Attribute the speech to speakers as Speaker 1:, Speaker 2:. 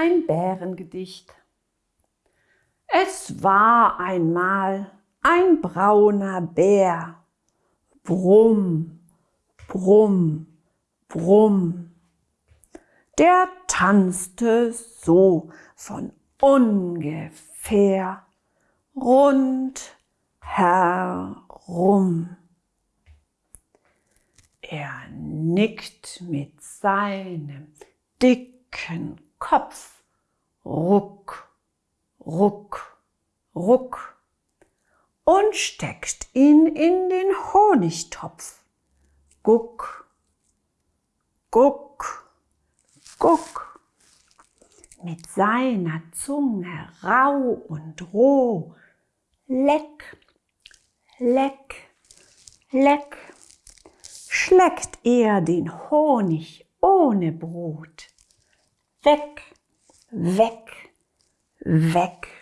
Speaker 1: ein Bärengedicht. Es war einmal ein brauner Bär. Brumm, brumm, brumm. Der tanzte so von ungefähr rund herum. Er nickt mit seinem dicken Kopf. Ruck, ruck, ruck. Und steckt ihn in den Honigtopf. Guck, guck, guck. Mit seiner Zunge rau und roh. Leck, leck, leck. Schleckt er den Honig ohne Brot weg, weg, weg.